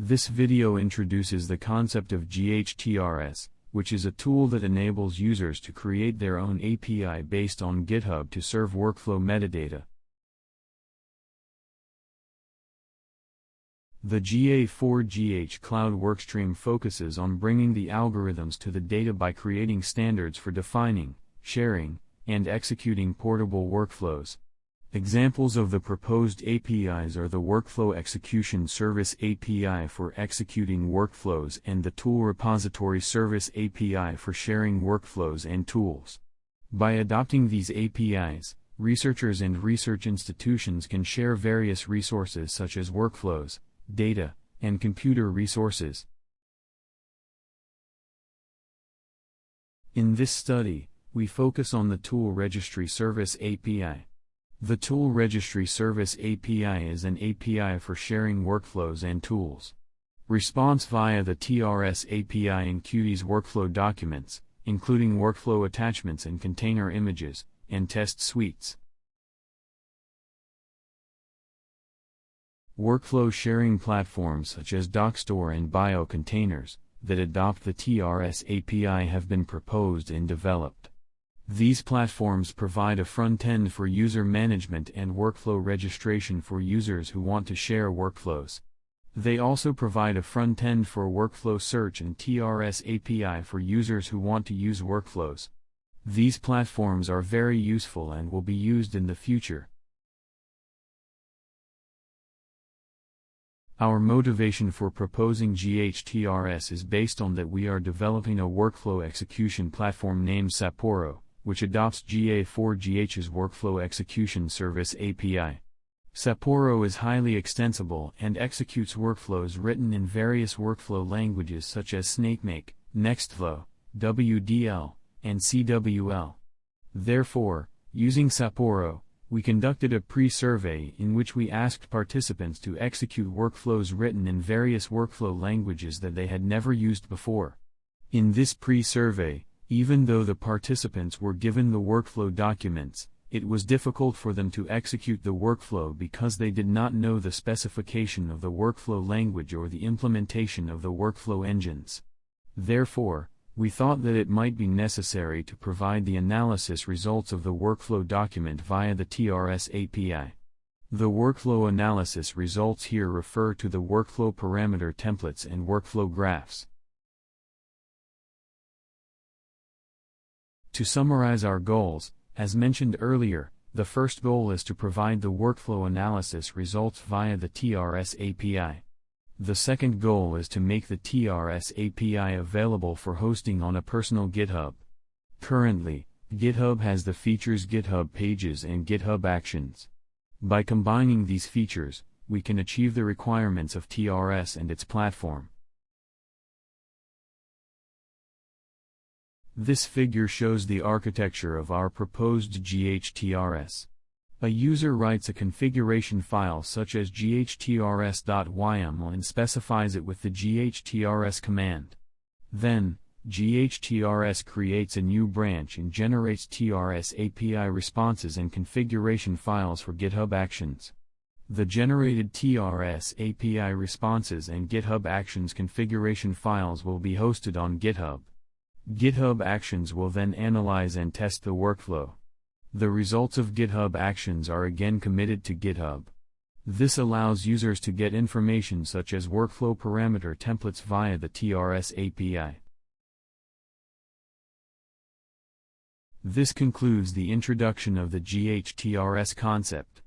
This video introduces the concept of GHTRS, which is a tool that enables users to create their own API based on GitHub to serve workflow metadata. The GA4GH Cloud workstream focuses on bringing the algorithms to the data by creating standards for defining, sharing, and executing portable workflows. Examples of the proposed APIs are the Workflow Execution Service API for executing workflows and the Tool Repository Service API for sharing workflows and tools. By adopting these APIs, researchers and research institutions can share various resources such as workflows, data, and computer resources. In this study, we focus on the Tool Registry Service API. The Tool Registry Service API is an API for sharing workflows and tools. Response via the TRS API in Qt's workflow documents, including workflow attachments and container images, and test suites. Workflow sharing platforms such as Dockstore and Biocontainers that adopt the TRS API have been proposed and developed. These platforms provide a front end for user management and workflow registration for users who want to share workflows. They also provide a front end for workflow search and TRS API for users who want to use workflows. These platforms are very useful and will be used in the future. Our motivation for proposing GHTRS is based on that we are developing a workflow execution platform named Sapporo, which adopts GA4GH's Workflow Execution Service API. Sapporo is highly extensible and executes workflows written in various workflow languages such as SnakeMake, Nextflow, WDL, and CWL. Therefore, using Sapporo, we conducted a pre-survey in which we asked participants to execute workflows written in various workflow languages that they had never used before. In this pre-survey, even though the participants were given the workflow documents, it was difficult for them to execute the workflow because they did not know the specification of the workflow language or the implementation of the workflow engines. Therefore, we thought that it might be necessary to provide the analysis results of the workflow document via the TRS API. The workflow analysis results here refer to the workflow parameter templates and workflow graphs. To summarize our goals, as mentioned earlier, the first goal is to provide the workflow analysis results via the TRS API. The second goal is to make the TRS API available for hosting on a personal GitHub. Currently, GitHub has the features GitHub Pages and GitHub Actions. By combining these features, we can achieve the requirements of TRS and its platform. This figure shows the architecture of our proposed GHTRS. A user writes a configuration file such as ghtrs.yml and specifies it with the ghtrs command. Then, GHTRS creates a new branch and generates TRS API responses and configuration files for GitHub Actions. The generated TRS API responses and GitHub Actions configuration files will be hosted on GitHub. GitHub Actions will then analyze and test the workflow. The results of GitHub Actions are again committed to GitHub. This allows users to get information such as workflow parameter templates via the TRS API. This concludes the introduction of the GHTRS concept.